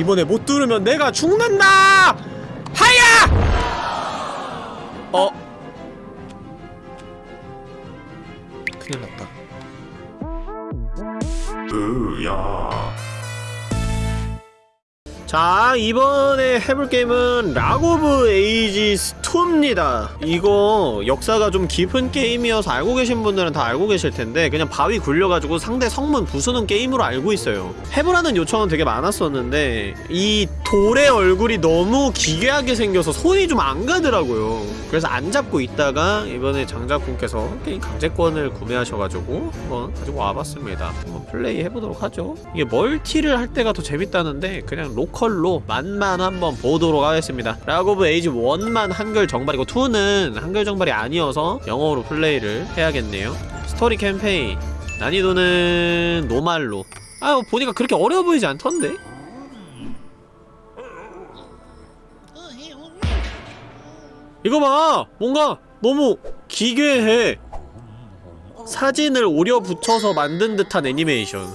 이번에 못 뚫으면 내가 죽는다! 하야! 어? 큰일 났다. 으야 자 이번에 해볼 게임은 Rock of Ages 2 입니다. 이거 역사가 좀 깊은 게임이어서 알고 계신 분들은 다 알고 계실 텐데 그냥 바위 굴려가지고 상대 성문 부수는 게임으로 알고 있어요. 해보라는 요청은 되게 많았었는데 이 돌의 얼굴이 너무 기괴하게 생겨서 손이 좀 안 가더라고요. 그래서 안 잡고 있다가 이번에 장작분께서 게임 강제권을 구매하셔가지고 한번 가지고 와봤습니다. 한번 플레이 해보도록 하죠. 이게 멀티를 할 때가 더 재밌다는데 그냥 local로 맛만 한번 보도록 하겠습니다. Rock of Ages 1만 한글 정발이고 2는 한글 정발이 아니어서 영어로 플레이를 해야겠네요. 스토리 캠페인. 난이도는 normal로. 아유 보니까 그렇게 어려워 보이지 않던데? 이거 봐! 뭔가 너무 기괴해. 사진을 오려 붙여서 만든 듯한 애니메이션.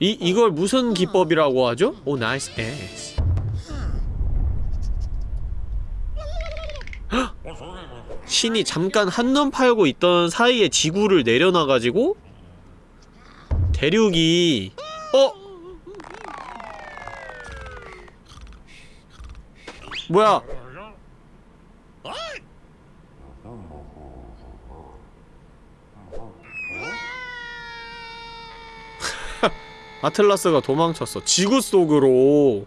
이, 이걸 무슨 기법이라고 하죠? 오 nice. 아틀라스 신이 잠깐 한눈 팔고 있던 사이에 지구를 내려놔가지고 대륙이 어? 뭐야? 아틀라스가 도망쳤어. 지구 속으로.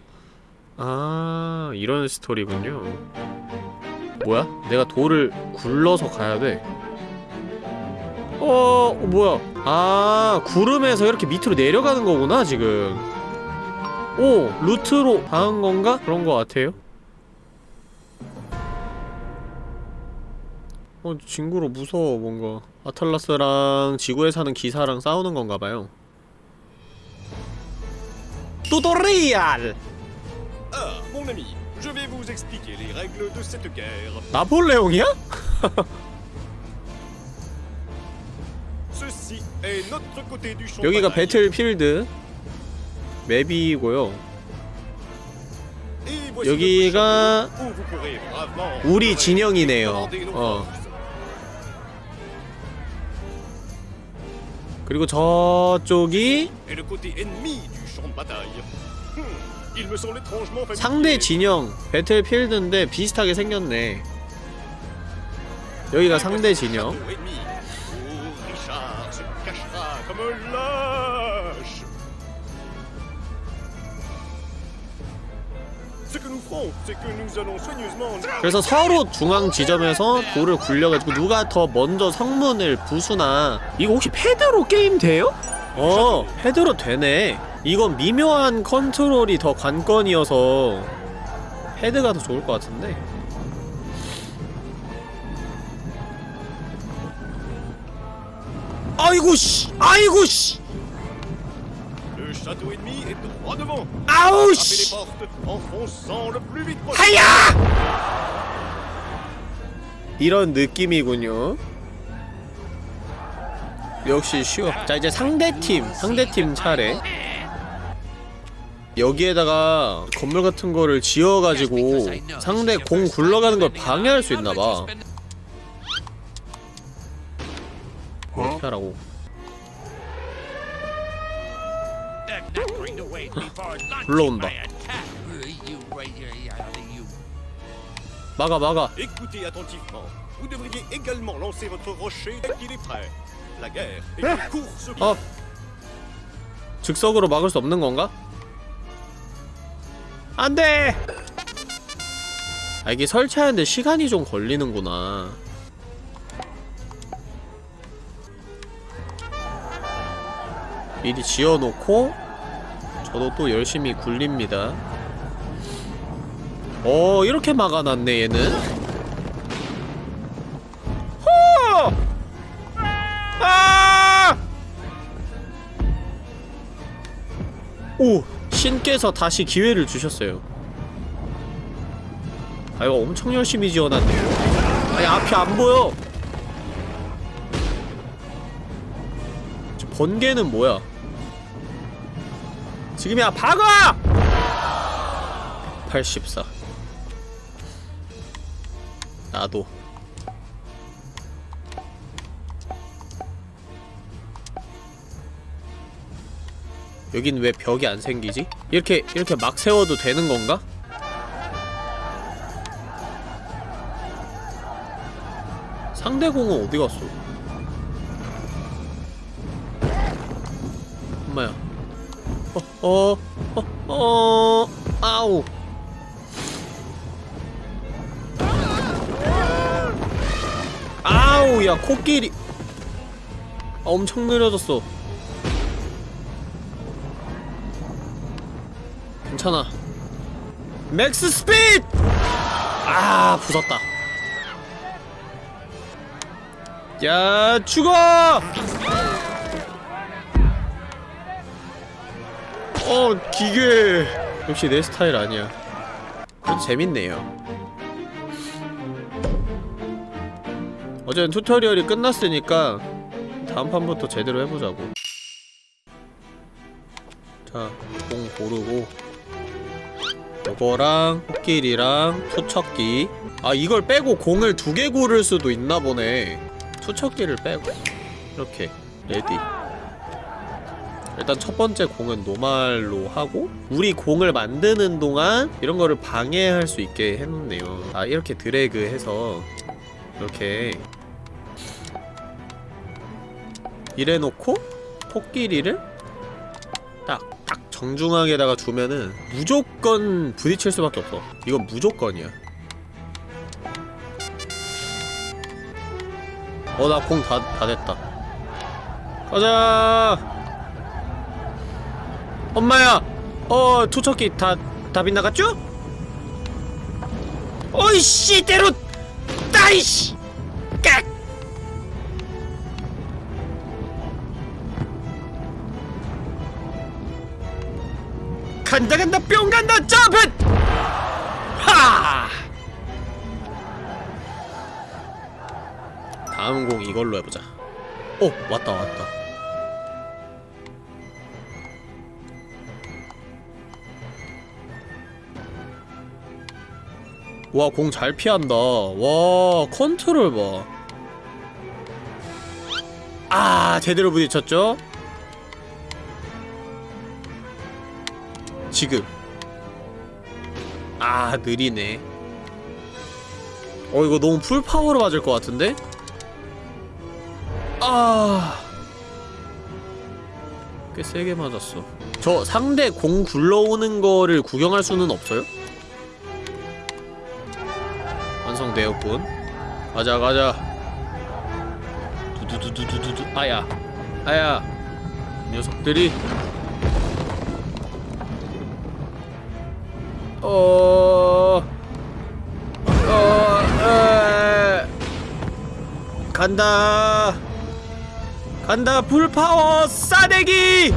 아 이런 스토리군요 뭐야? 내가 돌을 굴러서 가야돼 어... 뭐야 아 구름에서 이렇게 밑으로 내려가는 거구나 지금 오! 루트로 닿은 건가? 그런 거 같아요 어, 징그러 무서워 뭔가 아틀라스랑 지구에 사는 기사랑 싸우는 건가봐요 뚜토리알! Ah, mon ami, je vais vous expliquer les règles de cette guerre. 나폴레옹이야? Ceci est notre côté du champ. 여기가. 배틀필드 맵이고요 여기가 우리 진영이네요 어. 그리고 저쪽이 Hmm. 상대 진영 배틀필드인데 비슷하게 생겼네 여기가 상대 진영. Oh. 그래서 서로 중앙 지점에서 돌을 굴려가지고 누가 더 먼저 성문을 부수나 이거 혹시 패드로 게임 돼요? 어 패드로 되네 이건 미묘한 컨트롤이 더 관건이어서 패드가 더 좋을 것 같은데 아이고 씨 아이고 씨. 아우 씨. 하야! 이런 느낌이군요. 역시 쉬워. 자 이제 상대팀, 상대팀 차례. 여기에다가 건물 같은 거를 지어가지고 상대 공 굴러가는 걸 방해할 수 있나봐. 어떻게 하라고. 불러온다. 막아 막아. 어 즉석으로 막을 수 없는 건가? 안 돼! 아 이게 설치하는데 시간이 좀 걸리는구나 미리 지어놓고 저도 또 열심히 굴립니다 어 이렇게 막아놨네 얘는 호! 아! 오! 신께서 다시 기회를 주셨어요. 아 이거 엄청 열심히 지어놨네요. 아니 앞이 안 보여. 저 번개는 뭐야? 지금이야 박아! 84 나도 여긴 왜 벽이 안 생기지? 이렇게 이렇게 막 세워도 되는 건가? 상대공은 어디 갔어? 엄마야 어, 어, 어, 어, 아우. 아우, 야, 코끼리. 아, 엄청 느려졌어. 괜찮아. 맥스 스피드! 아, 부쉈다. 야, 죽어! 어 기계 역시 내 스타일 아니야 재밌네요 어제는 튜토리얼이 끝났으니까 다음 판부터 제대로 해보자고 자 공 고르고 요거랑 코끼리랑 투척기. 아 이걸 빼고 공을 두 개 고를 수도 있나 보네. 투척기를 빼고. 이렇게 ready. 일단 첫 번째 공은 normal로 하고 우리 공을 만드는 동안 이런 거를 방해할 수 있게 해놓네요. 아 이렇게 드래그 해서 이렇게 이래놓고 코끼리를 딱, 딱 정중앙에다가 두면은 무조건 부딪힐 수밖에 없어. 이건 무조건이야. 어 나 공 다 다 됐다. 가자! 엄마야! 어 투척기 다 다 빗나갔죠? 어이씨 때로! 따이씨 간다 간다 뿅 간다 점프 하 다음 공 이걸로 해보자 어 왔다 왔다 와, 공 잘 피한다. 와, 컨트롤 봐. 아, 제대로 부딪혔죠? 지금. 아, 느리네. 어, 이거 너무 풀파워로 맞을 것 같은데? 아. 꽤 세게 맞았어. 저 상대 공 굴러오는 거를 구경할 수는 없어요? 완성되었군 가자 가자 두두두두두두 아야 아야 이 녀석들이 어... 어... 에... 간다. 간다 불파워 싸대기!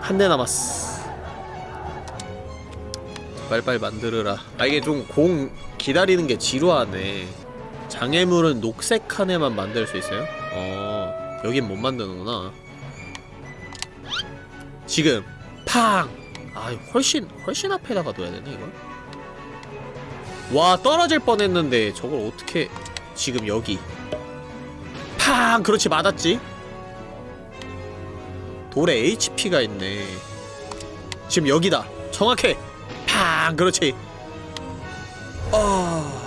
한 대 남았어. 빨빨 만들어라. 아 이게 좀 공 기다리는 게 지루하네. 장애물은 녹색 칸에만 만들 수 있어요? 어 여긴 못 만드는구나. 지금 팡! 아 훨씬 훨씬 앞에다가 둬야 되네 이걸. 와 떨어질 뻔했는데 저걸 어떻게 지금 여기? 팡! 그렇지 맞았지? 돌에 HP가 있네. 지금 여기다. 정확해. 팡! 그렇지. 아...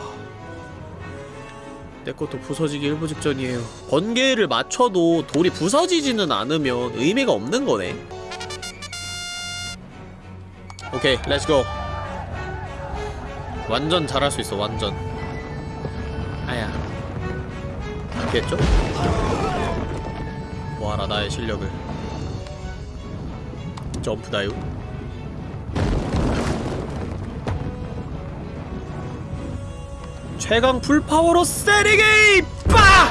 내 것도 부서지기 일부 직전이에요. 번개를 맞춰도 돌이 부서지지는 않으면 의미가 없는 거네 오케이 let's go 완전 잘할 수 있어 완전 아야 됐죠? 보아라 나의 실력을 점프 dive 최강 풀파워로 세리기! 빠!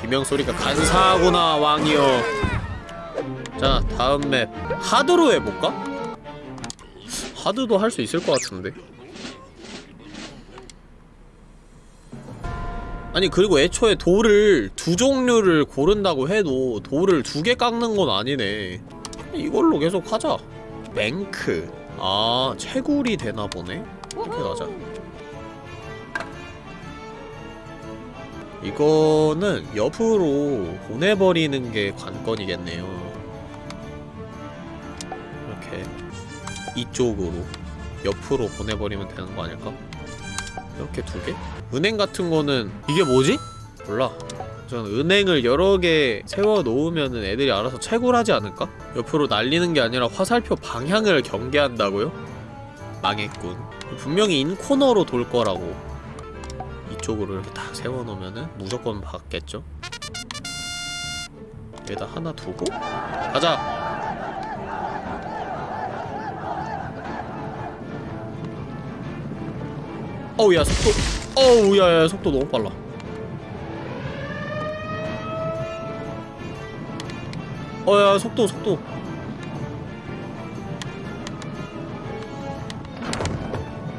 비명소리가 간사하구나 왕이여 자 다음 맵 하드로 해볼까? 하드도 할 수 있을 것 같은데. 아니 그리고 애초에 돌을 두 종류를 고른다고 해도 돌을 두 개 깎는 건 아니네. 이걸로 계속 하자. 맹크. 아 채굴이 되나 보네. 이렇게 가자. 이거는 옆으로 보내버리는 게 관건이겠네요 이렇게 이쪽으로 옆으로 보내버리면 되는 거 아닐까? 이렇게 두 개? 은행 같은 거는 이게 뭐지? 몰라 전 은행을 여러 개 세워 놓으면은 애들이 알아서 채굴하지 않을까? 옆으로 날리는 게 아니라 화살표 방향을 경계한다고요? 망했군 분명히 인코너로 돌 거라고 이쪽으로 이렇게 딱 세워 놓으면은 무조건 받겠죠? 여기다 하나 두고 가자! 어우 야 속도. 어우 야 야 속도 너무 빨라. 어야 속도 속도.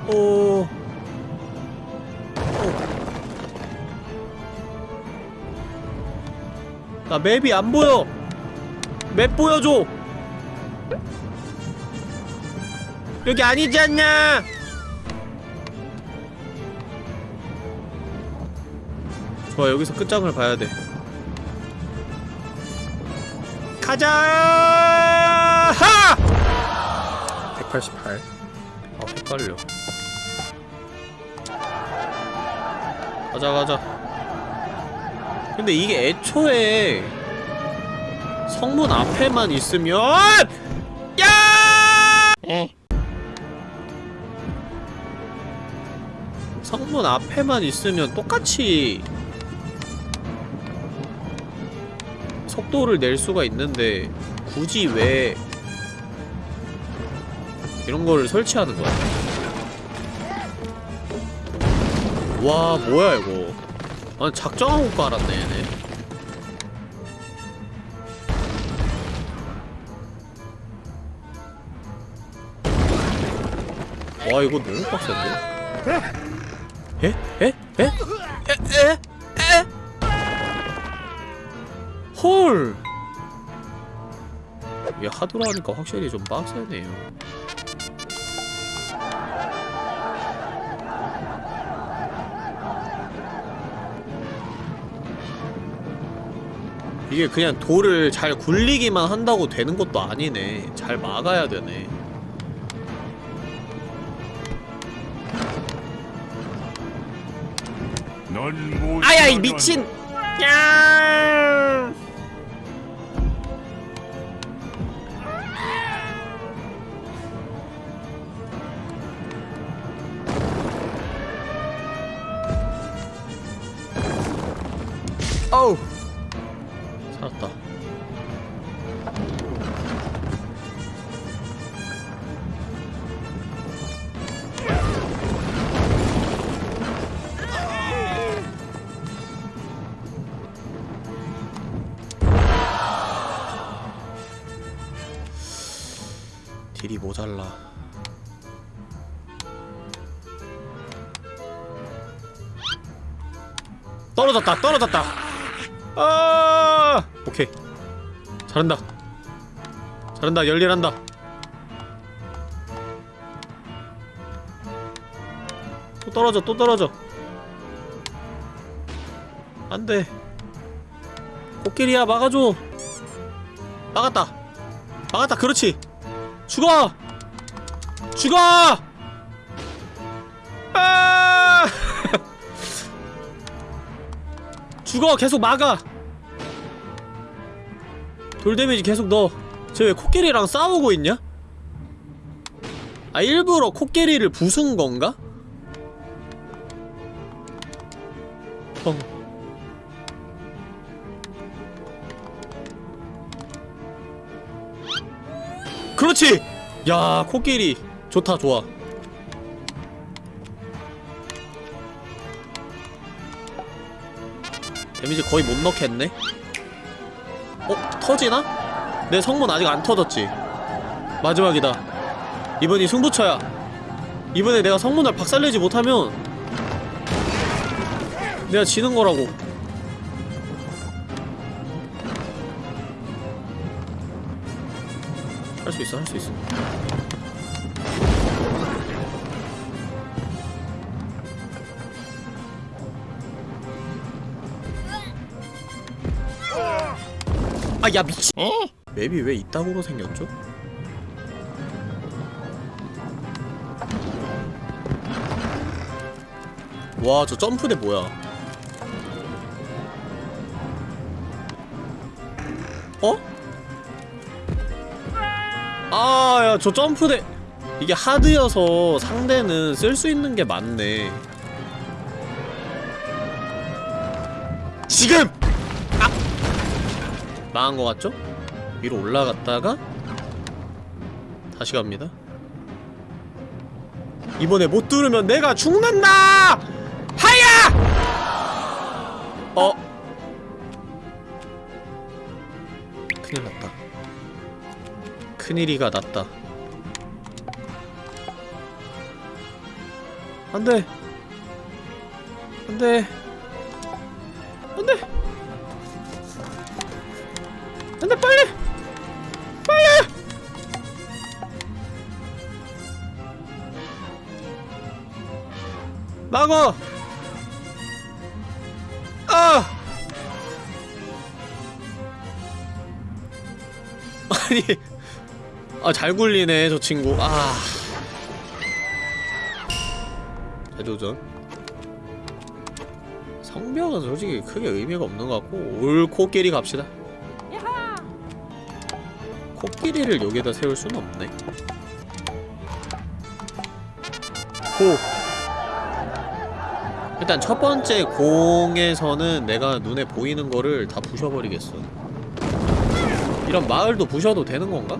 어... 어. 나 맵이 안 보여. 맵 보여줘. 여기 아니지 않냐 좋아 여기서 끝장을 봐야 돼. 가자! 하! 188 아 헷갈려. 가자 가자. 근데 이게 애초에 성문 앞에만 있으면 야! 성문 앞에만 있으면 똑같이 속도를 낼 수가 있는데 굳이 왜 이런 거를 설치하는 거야? 와 뭐야 이거 아니 작정하고 깔았네 얘네 와 이거 너무 빡센데? 에? 에? 에? 에? 에? 에? 헐! 이게 하드로 하니까 확실히 좀 빡세네요. 이게 그냥 돌을 잘 굴리기만 한다고 되는 것도 아니네. 잘 막아야 되네. 아야 이 미친! 야 모자라. 떨어졌다 떨어졌다. 아! 오케이. 잘한다. 잘한다 열일한다. 또 떨어져 또 떨어져. 안돼. 코끼리야 막아줘. 막았다. 막았다 그렇지. 죽어! 죽어! 아! 죽어! 계속 막아! 돌 데미지 계속 넣어. 쟤 왜 코끼리랑 싸우고 있냐? 아, 일부러 코끼리를 부순 건가? 펑. 그렇지! 야 코끼리 좋다 좋아. 데미지 거의 못 넣겠네? 어? 터지나? 내 성문 아직 안 터졌지? 마지막이다. 이번이 승부처야. 이번에 내가 성문을 박살내지 못하면 내가 지는 거라고. 할 수 있어 할 수 있어 아 야 미친 맵이 왜 이따구로 생겼죠? 와 저 점프대 뭐야 어? 아, 야, 저 점프대 이게 하드여서 상대는 쓸 수 있는 게 많네. 지금! 아! 망한 거 같죠? 위로 올라갔다가 다시 갑니다. 이번에 못 뚫으면 내가 죽는다! 하야! 어? 큰일 났다. 큰일이가 났다. 안 돼. 안 돼. 막어! 아! 아니, 아, 잘 굴리네, 저 친구. 아. 재도전. 성벽은 솔직히 크게 의미가 없는 것 같고, 올 코끼리 갑시다. 코끼리를 여기에다 세울 수는 없네. 호. 일단 첫 번째 공에서는 내가 눈에 보이는 거를 다 부셔버리겠어. 이런 마을도 부셔도 되는 건가?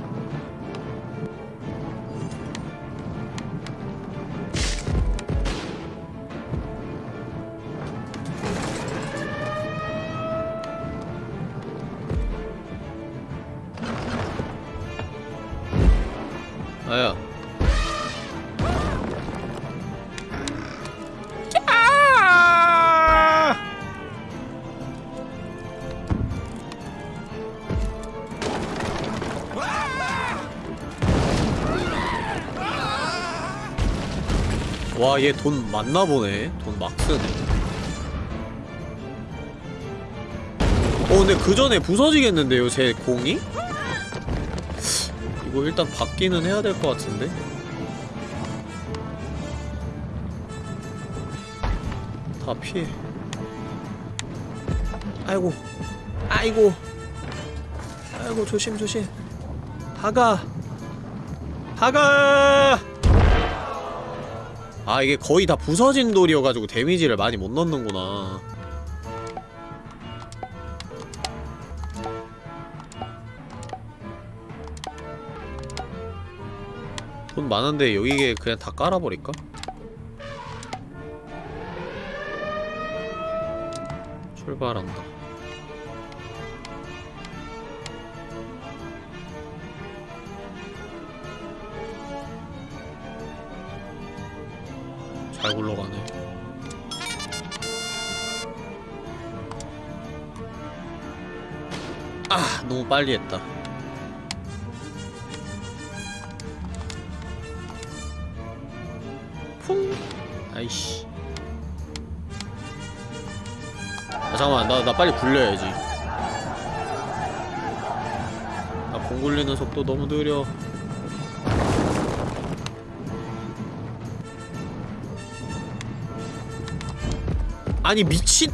와, 얘돈 많나 보네. 돈 막 쓰네. 어, 근데 그 전에 부서지겠는데요, 제 공이? 이거 일단 받기는 해야 될 것 같은데? 다 피해. 아이고. 아이고. 아이고, 조심, 조심. 다가. 다가! 아, 이게 거의 다 부서진 돌이어가지고 데미지를 많이 못 넣는구나. 돈 많은데 여기에 그냥 다 깔아버릴까? 출발한다. 잘 굴러가네. 아, 너무 빨리 했다. 퐁! 아이씨. 아, 잠깐만, 나, 나 빨리 굴려야지. 나 공 굴리는 속도 너무 느려. 아니, 미친!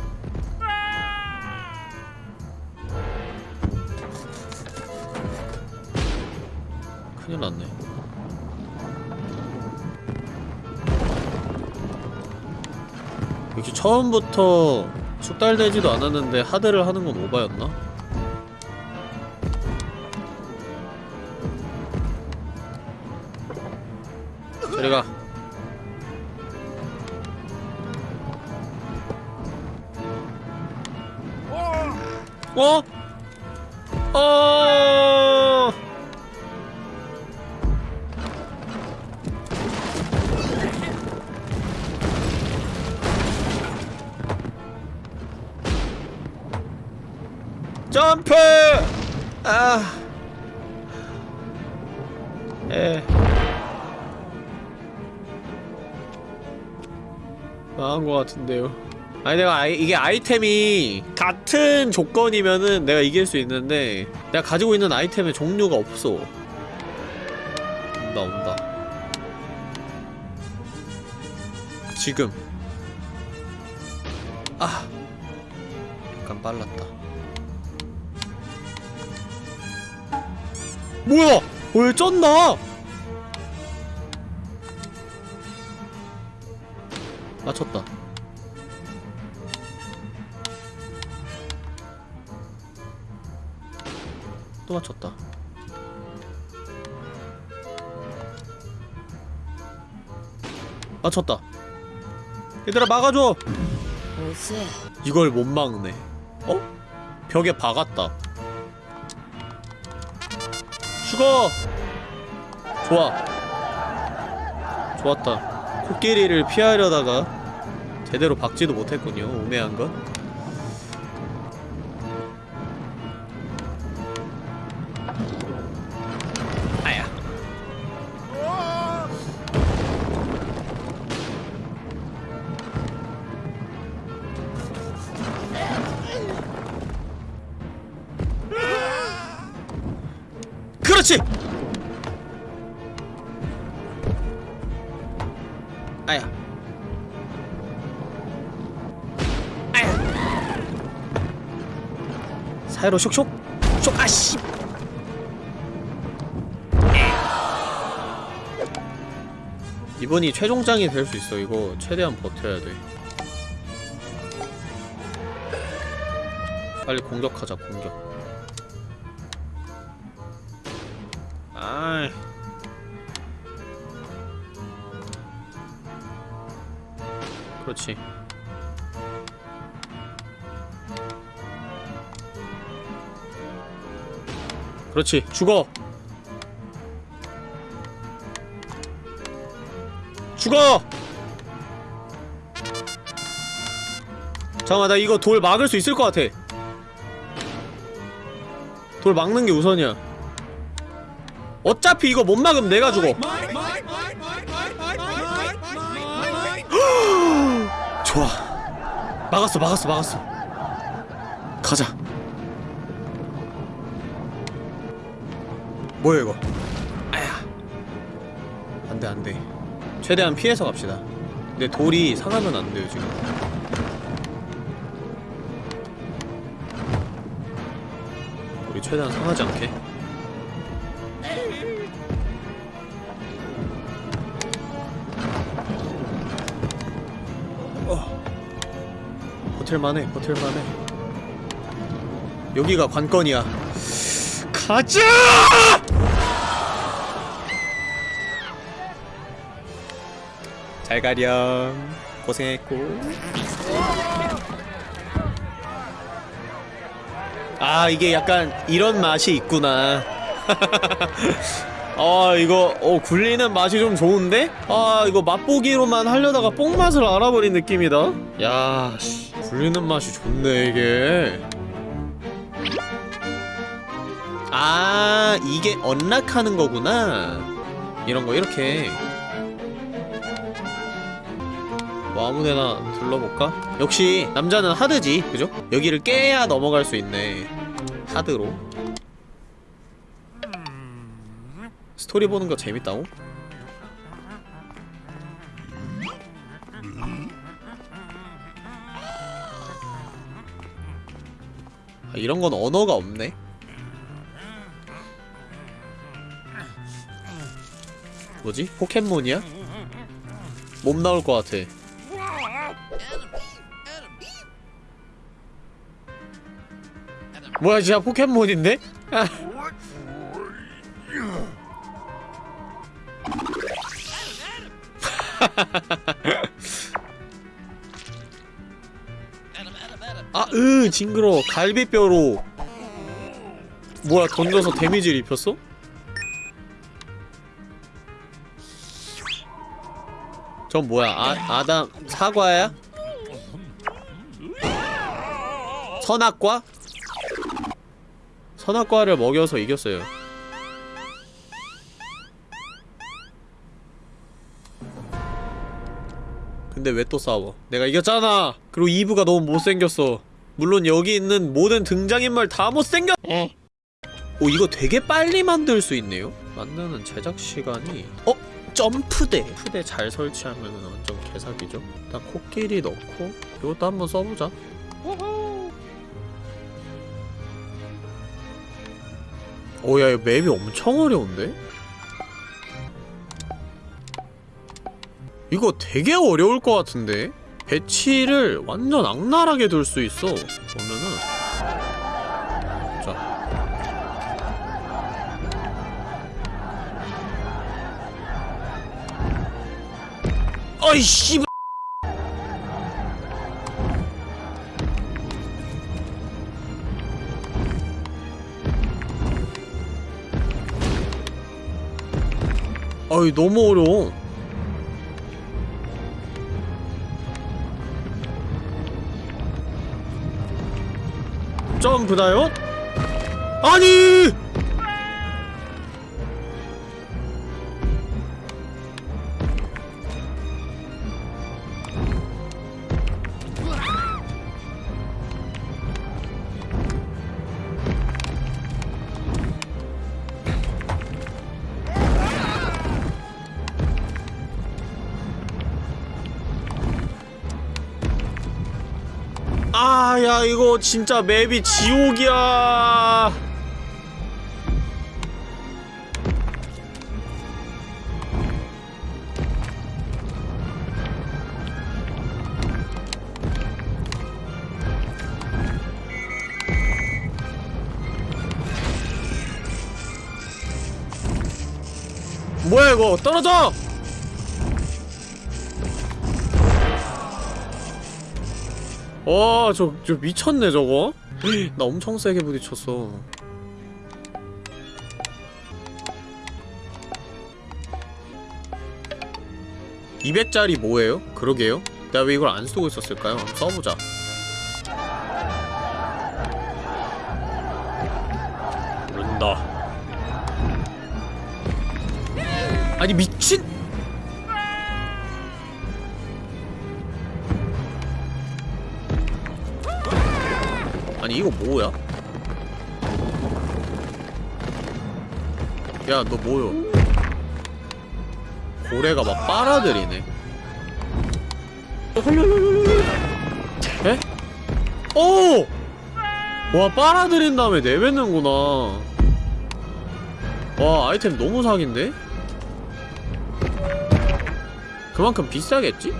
큰일 났네. 역시 처음부터 숙달되지도 않았는데 하드를 하는 건 오바였나? 저리 가. 어? 어. 점프! 아. 예. 망한 것 같은데요. 아니 내가 아이, 이게 아이템이 같은 조건이면은 내가 이길 수 있는데 내가 가지고 있는 아이템의 종류가 없어. 온다 온다. 지금. 아. 약간 빨랐다. 뭐야? 왜 쩐다? 맞췄다. 또 맞췄다. 맞췄다. 얘들아 막아줘. 이걸 못 막네. 어? 벽에 박았다. 죽어. 좋아. 좋았다. 코끼리를 피하려다가 제대로 박지도 못했군요. 우매한 건. 아야. 아야. 사이로 쇽쇽 쇽 아씨. 이번이 최종장이 될 수 있어. 이거 최대한 버텨야 돼. 빨리 공격하자. 공격. 그렇지. 그렇지. 죽어. 죽어. 잠깐만 나 이거 돌 막을 수 있을 것 같아. 돌 막는 게 우선이야. 어차피 이거 못 막으면 내가 죽어. 좋아. 막았어, 막았어, 막았어. 가자. 뭐야 이거? 아야. 안돼 안돼. 최대한 피해서 갑시다. 근데 돌이 상하면 안 돼요 지금. 우리 최대한 상하지 않게. 버틸만해, 버틸만해. 여기가 관건이야. 가자! 잘 가렴. 고생했고. 아, 이게 약간 이런 맛이 있구나. 아, 이거 어 굴리는 맛이 좀 좋은데? 아, 이거 맛보기로만 하려다가 뽕맛을 알아버린 느낌이다. 야, 씨, 굴리는 맛이 좋네, 이게. 아, 이게 언락하는 거구나. 이런 거 이렇게. 뭐 아무데나 둘러볼까? 역시 남자는 하드지, 그죠? 여기를 깨야 넘어갈 수 있네. 하드로. 스토리 보는 거 재밌다고? 아, 이런 건 언어가 없네. 뭐지? 포켓몬이야? 몸 나올 것 같아. 뭐야 진짜 포켓몬인데? 아. 아, 으, 징그러. 갈비뼈로. 뭐야, 던져서 데미지를 입혔어? 전 뭐야, 아, 아담, 사과야? 선악과? 선악과를 먹여서 이겼어요 근데 왜 또 싸워? 내가 이겼잖아! 그리고 이브가 너무 못생겼어. 물론 여기 있는 모든 등장인물 다 못생겼 오 이거 되게 빨리 만들 수 있네요? 만드는 제작 시간이 어? 점프대! 점프대 잘 설치하면 완전 개사기죠? 일단 코끼리 넣고 이것도 한번 써보자. 오야 이거 맵이 엄청 어려운데? 이거 되게 어려울 것 같은데? 배치를 완전 악랄하게 둘 수 있어. 보면은. 자. 어이 씨 어이 너무 어려워 점프다요? 아니! 진짜 맵이 지옥이야. 뭐야 이거 떨어져! 와, 저, 저 미쳤네, 저거. 나 엄청 세게 부딪혔어. (200짜리) 뭐예요? 그러게요 내가 왜 이걸 안 쓰고 있었을까요? 한번 써보자 모른다 아니 미친 아니 이거 뭐야? 야 너 뭐요? 고래가 막 빨아들이네 에? 오! 와 빨아들인 다음에 내뱉는구나 와 아이템 너무 사기인데? 그만큼 비싸겠지?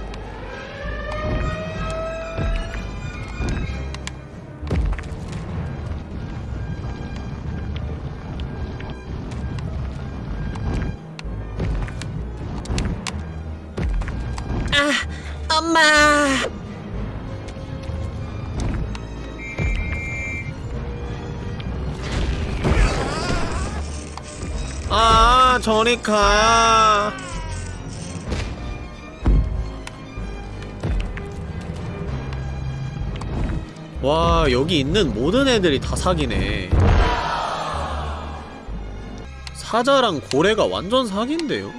저리 가. 와, 여기 있는 모든 애들이 다 사기네. 사자랑 고래가 완전 사기인데요?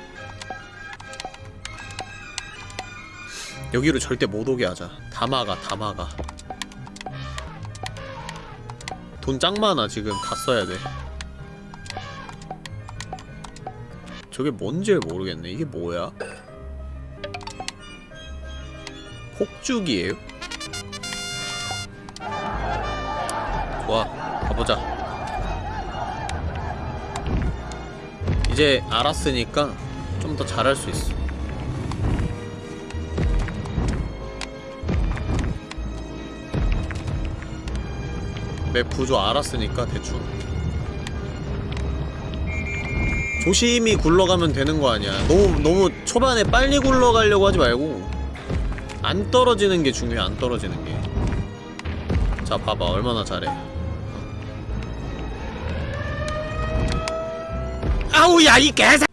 여기로 절대 못 오게 하자 다 막아 다 막아 돈 짱 많아 지금 다 써야 돼 저게 뭔지 모르겠네 이게 뭐야? 폭죽이에요? 좋아 가보자 이제 알았으니까 좀 더 잘할 수 있어 맵 구조 알았으니까 대충 조심히 굴러가면 되는 거 아니야. 너무 너무 초반에 빨리 굴러가려고 하지 말고 안 떨어지는 게 중요해 안 떨어지는 게자 봐봐. 얼마나 잘해. 아우 야 이 개새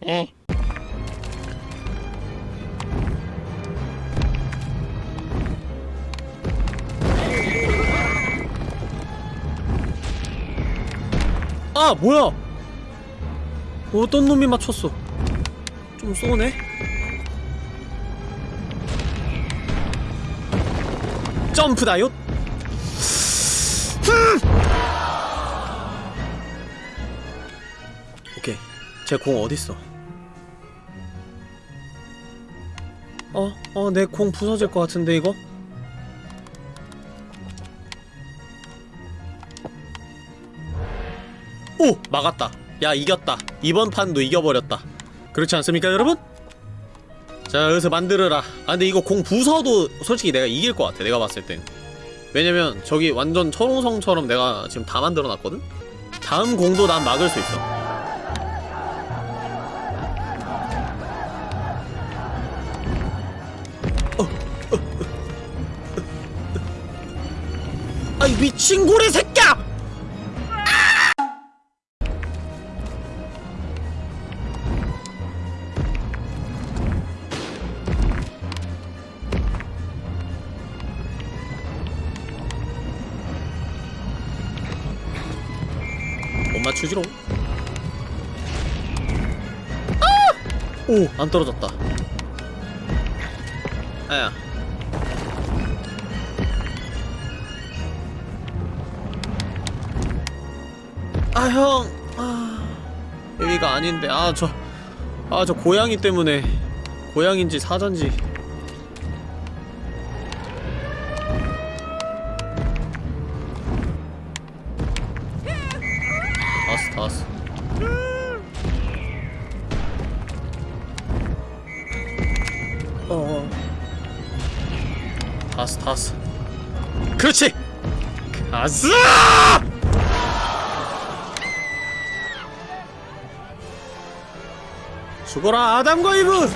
아 뭐야 어떤 놈이 맞췄어? 좀 쏘네. 점프 다이옷 오케이. 제 공 어딨어? 어? 어 내 공 부서질 것 같은데 이거? 오! 막았다 야 이겼다 이번 판도 이겨버렸다 그렇지 않습니까 여러분? 자 여기서 만들어라 아 근데 이거 공 부서도 솔직히 내가 이길 것 같아 내가 봤을 땐 왜냐면 저기 완전 철옹성처럼 내가 지금 다 만들어놨거든? 다음 공도 난 막을 수 있어 아이 미친 고래 새끼야! 맞추지롱 아! 오! 안 떨어졌다 아야 아 형! 아... 여기가 아닌데 아 저... 아저 고양이 때문에 고양인지 사전지 그렇지! 가자! 죽어라 아담과 이브!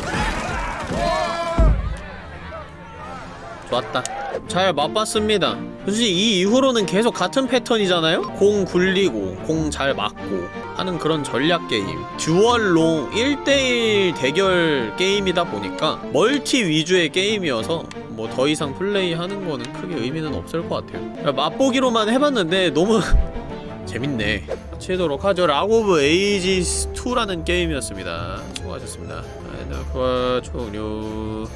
좋았다 잘 맛봤습니다 솔직히 이 이후로는 계속 같은 패턴이잖아요? 공 굴리고 공 잘 막고 하는 그런 전략 게임 duel로 1대1 대결 게임이다 보니까 멀티 위주의 게임이어서 뭐 더 이상 플레이하는 거는 크게 의미는 없을 것 같아요 맛보기로만 해봤는데 너무 재밌네 마치도록 하죠 Rock of Ages 2라는 게임이었습니다 수고하셨습니다 아, 네, 종료